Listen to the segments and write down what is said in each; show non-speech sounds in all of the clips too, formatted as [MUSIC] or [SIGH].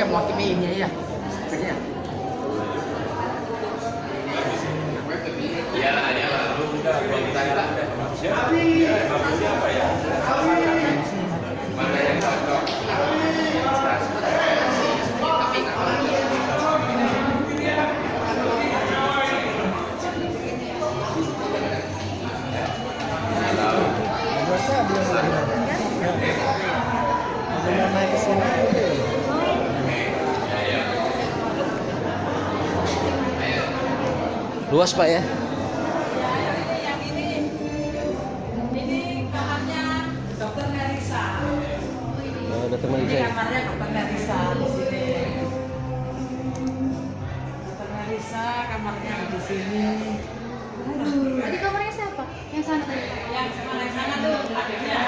tandanya ini pakai motif ini ya. Ini. Luas Pak ya. Yang ini ini kamarnya dokter Melisa Oh, dokter ini Malisa. kamarnya dokter Melisa di sini dokter Melisa kamarnya di sini Tadi kamarnya siapa? Yang sana tadi. yang sana yang sana tuh adiknya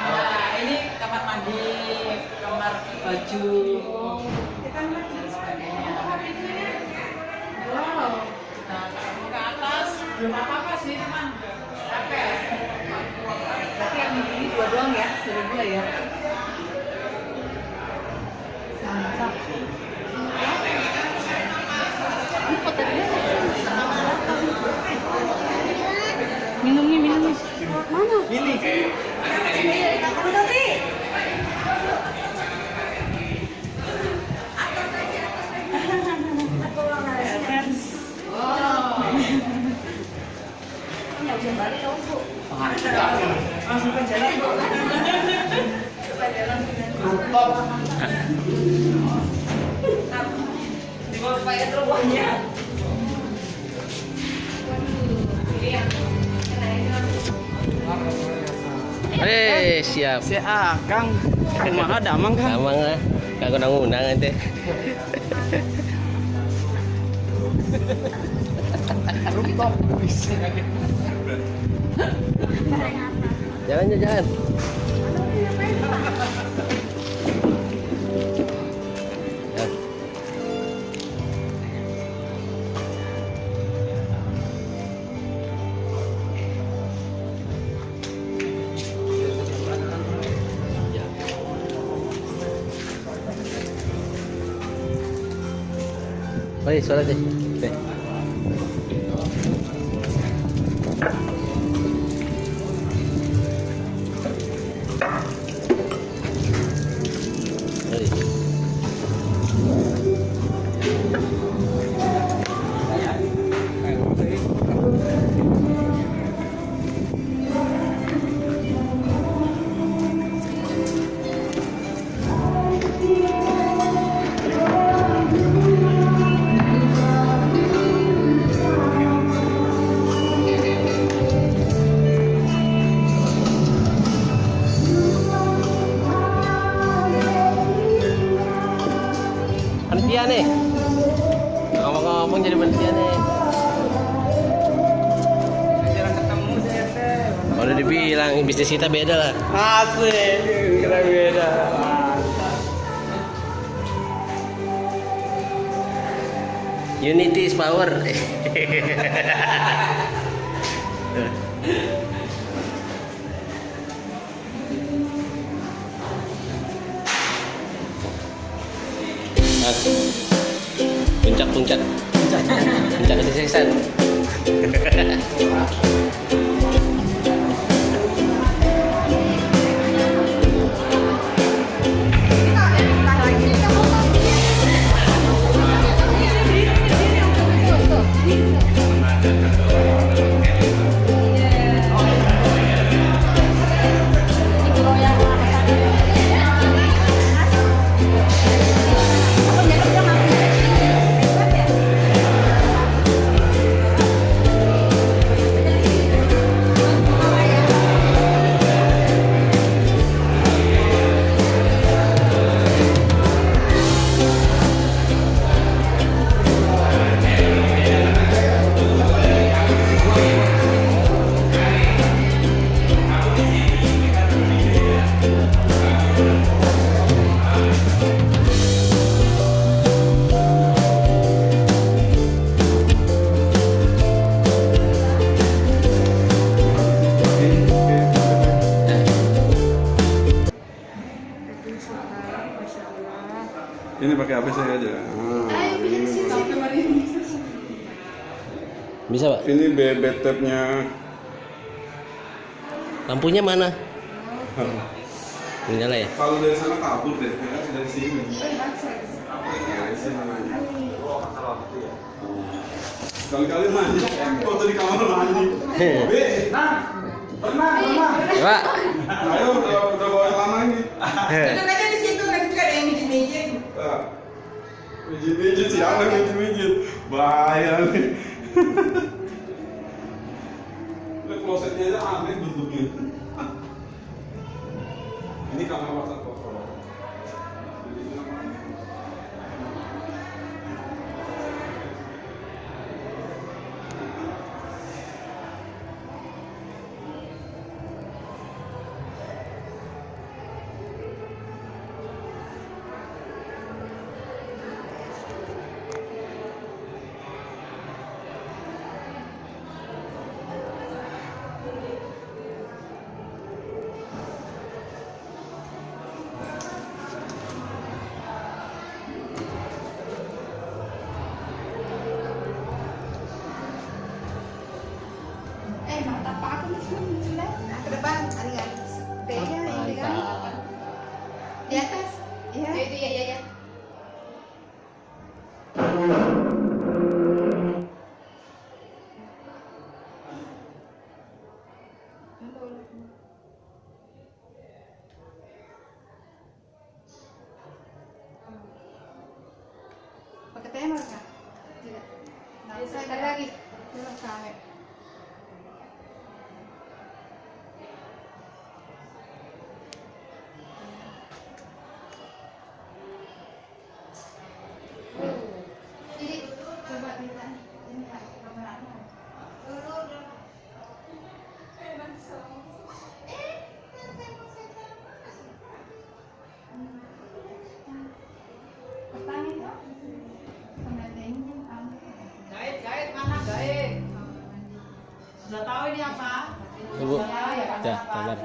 nah ini kamar mandi kamar baju Wow. nah kalau ke atas belum apa apa sih cuman capek Berarti yang ini dua doang ya? Dua dua ya? Mantap. Ini dia Minumnya, minumnya. Mana? Ini. Ti. Eh, siap. Si Akang. Kumaha damang kan? Sama lah. Kagak nang undang ente. Rooftop. Jalan jalan. Ya. Mari, sholat deh. Panitia nih. Ngomong-ngomong jadi panitia nih. Udah dibilang bisnis kita beda lah. Asik. Kira beda. Unity is power. [LAUGHS] Nah, puncak. Puncak. Puncak kesuksesan [LAUGHS] pakai HP saya aja. Nah, ini, Bisa pak? ini bebet tabnya. Lampunya mana? Nyala ya? Kalau dari sana kabur deh, ya, dari sini. Dari sini. Kali-kali mandi, foto di kamar mandi. [LAUGHS] Be, nah, tenang. Ya, pak. Ayo, udah, udah bawa yang lama ini. [LAUGHS] Duduk aja di situ, nanti juga ada yang mijit-mijit. Ah, Mijit-mijit siapa yang mijit-mijit? Bahaya nih. Ini klosetnya aja aneh bentuknya. Ini kamar masak Nah, ke depan, ada nggak? T-nya ini kan. Mantap. Di atas. Iya. Itu ya, ya, ya. Pakai timer kah? Tidak. Nah, saya lagi. Sampai. Ibu. Ya, kabar.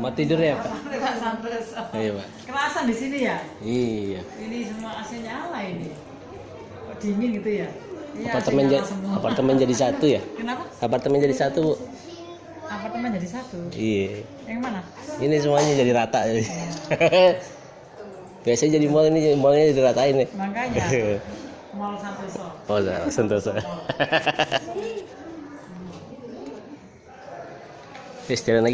Mau tidur ya pak? Iya pak. Kerasan di sini ya? Iya. Ini semua AC nyala ini. Kok dingin gitu ya? Iya, Apartemen jadi apartemen jadi satu ya? Kenapa? Apartemen jadi satu bu. Apartemen jadi satu. Iya. Yang mana? Ini semuanya jadi rata. [LAUGHS] Biasanya jadi mall ini mallnya jadi ratain nih. Makanya [LAUGHS] Mall Santoso. Oh, [LAUGHS] udah, sentosa. Terus jalan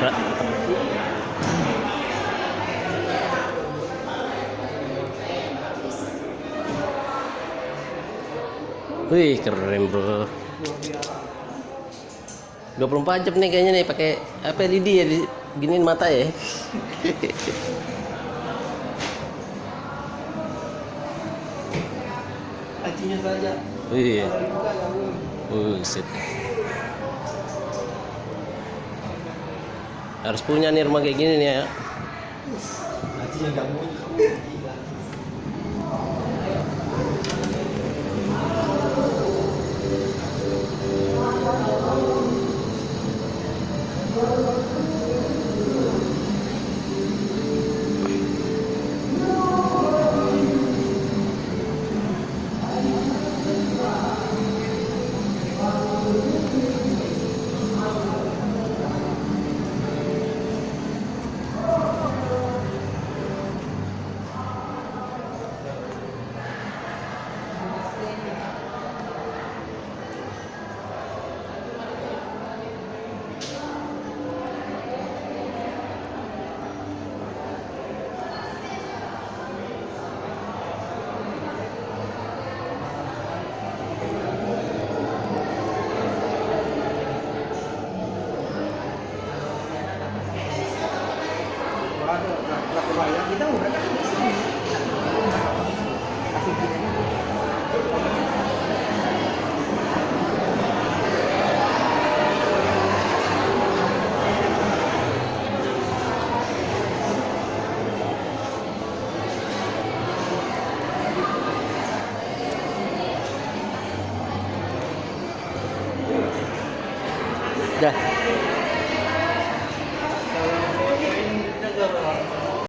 Wih, keren bro. 24 jam nih kayaknya nih pakai apa LED ya di giniin mata ya. Lacinya saja. Wih. Buset. Harus punya nih rumah kayak gini nih ya.